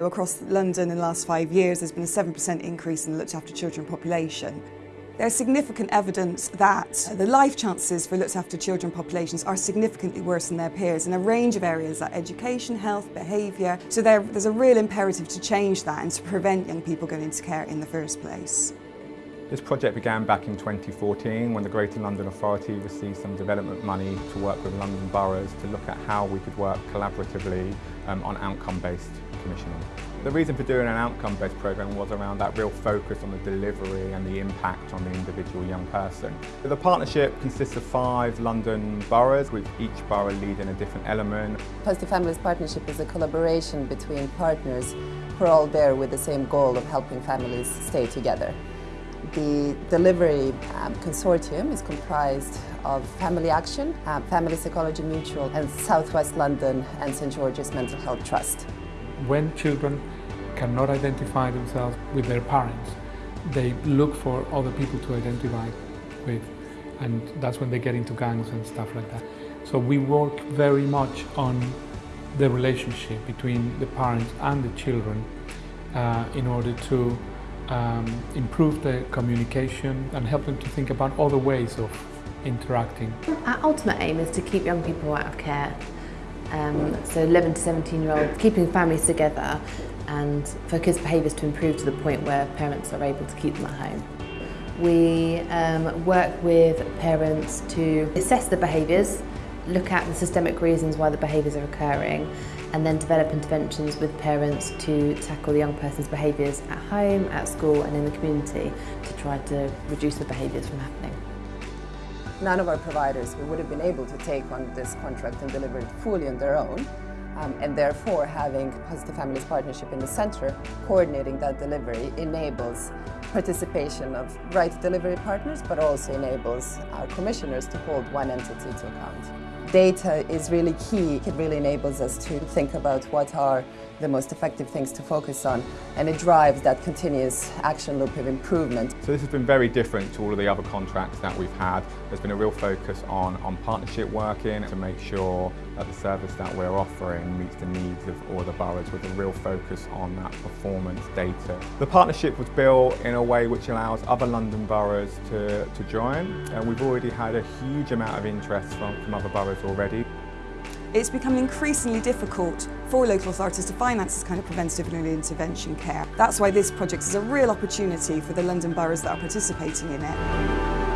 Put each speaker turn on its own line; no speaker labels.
Across London in the last five years, there's been a 7% increase in the looked after children population. There's significant evidence that the life chances for looked after children populations are significantly worse than their peers in a range of areas like education, health, behaviour. So there, there's a real imperative to change that and to prevent young people going into care in the first place.
This project began back in 2014 when the Greater London Authority received some development money to work with London boroughs to look at how we could work collaboratively um, on outcome-based commissioning. The reason for doing an outcome-based programme was around that real focus on the delivery and the impact on the individual young person. The partnership consists of five London boroughs, with each borough leading a different element.
Positive Families Partnership is a collaboration between partners who are all there with the same goal of helping families stay together. The delivery um, consortium is comprised of Family Action, um, Family Psychology Mutual and Southwest London and St George's Mental Health Trust.
When children cannot identify themselves with their parents, they look for other people to identify with and that's when they get into gangs and stuff like that. So we work very much on the relationship between the parents and the children uh, in order to um, improve the communication and help them to think about other ways of interacting.
Our ultimate aim is to keep young people out of care. Um, so 11 to 17 year olds, keeping families together and for kids' behaviours to improve to the point where parents are able to keep them at home. We um, work with parents to assess the behaviours look at the systemic reasons why the behaviours are occurring and then develop interventions with parents to tackle the young person's behaviours at home, at school and in the community to try to reduce the behaviours from happening.
None of our providers would have been able to take on this contract and deliver it fully on their own. Um, and therefore having Positive Families Partnership in the centre coordinating that delivery enables participation of right delivery partners but also enables our commissioners to hold one entity to account. Data is really key. It really enables us to think about what are the most effective things to focus on and it drives that continuous action loop of improvement.
So this has been very different to all of the other contracts that we've had. There's been a real focus on, on partnership working to make sure that the service that we're offering meets the needs of all the boroughs with a real focus on that performance data. The partnership was built in a way which allows other London boroughs to, to join and we've already had a huge amount of interest from, from other boroughs already.
It's becoming increasingly difficult for local authorities to finance this kind of preventative and early intervention care. That's why this project is a real opportunity for the London boroughs that are participating in it.